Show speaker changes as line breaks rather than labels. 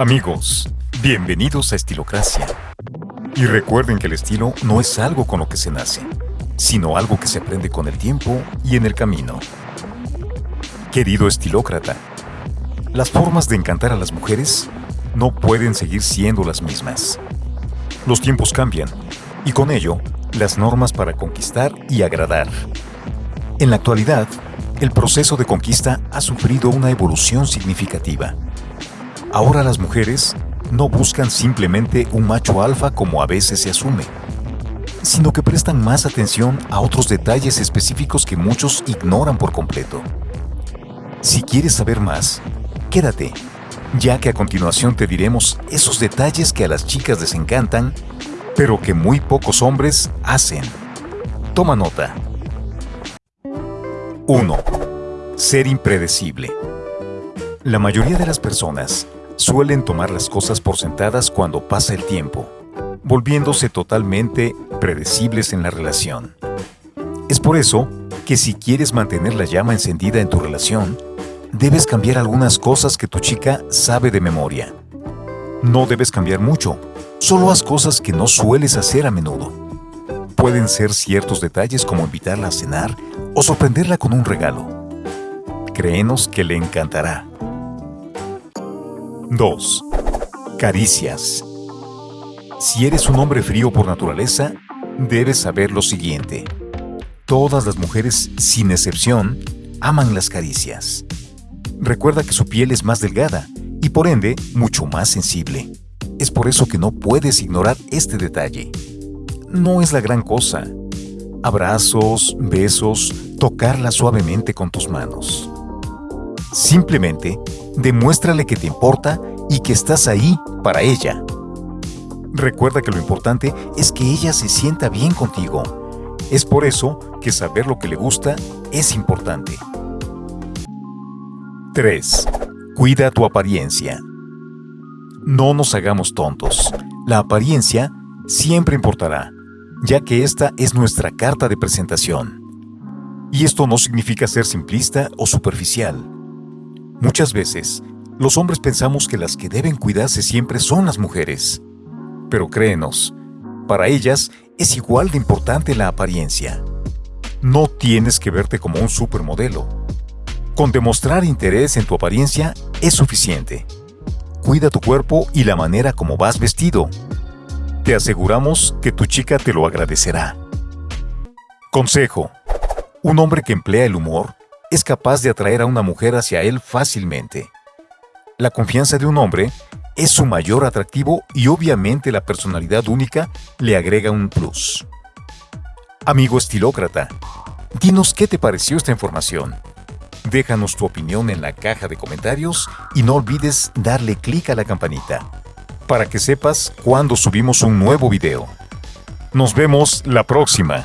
Amigos, bienvenidos a Estilocracia. Y recuerden que el estilo no es algo con lo que se nace, sino algo que se aprende con el tiempo y en el camino. Querido estilócrata, las formas de encantar a las mujeres no pueden seguir siendo las mismas. Los tiempos cambian y con ello las normas para conquistar y agradar. En la actualidad, el proceso de conquista ha sufrido una evolución significativa. Ahora las mujeres no buscan simplemente un macho alfa como a veces se asume, sino que prestan más atención a otros detalles específicos que muchos ignoran por completo. Si quieres saber más, quédate, ya que a continuación te diremos esos detalles que a las chicas les encantan, pero que muy pocos hombres hacen. Toma nota. 1. Ser impredecible. La mayoría de las personas suelen tomar las cosas por sentadas cuando pasa el tiempo, volviéndose totalmente predecibles en la relación. Es por eso que si quieres mantener la llama encendida en tu relación, debes cambiar algunas cosas que tu chica sabe de memoria. No debes cambiar mucho, solo haz cosas que no sueles hacer a menudo. Pueden ser ciertos detalles como invitarla a cenar o sorprenderla con un regalo. Créenos que le encantará. 2. Caricias. Si eres un hombre frío por naturaleza, debes saber lo siguiente. Todas las mujeres, sin excepción, aman las caricias. Recuerda que su piel es más delgada y por ende mucho más sensible. Es por eso que no puedes ignorar este detalle. No es la gran cosa. Abrazos, besos, tocarla suavemente con tus manos. Simplemente demuéstrale que te importa y que estás ahí para ella. Recuerda que lo importante es que ella se sienta bien contigo. Es por eso que saber lo que le gusta es importante. 3. Cuida tu apariencia. No nos hagamos tontos. La apariencia siempre importará, ya que esta es nuestra carta de presentación. Y esto no significa ser simplista o superficial. Muchas veces, los hombres pensamos que las que deben cuidarse siempre son las mujeres. Pero créenos, para ellas es igual de importante la apariencia. No tienes que verte como un supermodelo. Con demostrar interés en tu apariencia es suficiente. Cuida tu cuerpo y la manera como vas vestido. Te aseguramos que tu chica te lo agradecerá. Consejo. Un hombre que emplea el humor es capaz de atraer a una mujer hacia él fácilmente. La confianza de un hombre es su mayor atractivo y obviamente la personalidad única le agrega un plus. Amigo estilócrata, dinos qué te pareció esta información. Déjanos tu opinión en la caja de comentarios y no olvides darle clic a la campanita para que sepas cuando subimos un nuevo video. Nos vemos la próxima.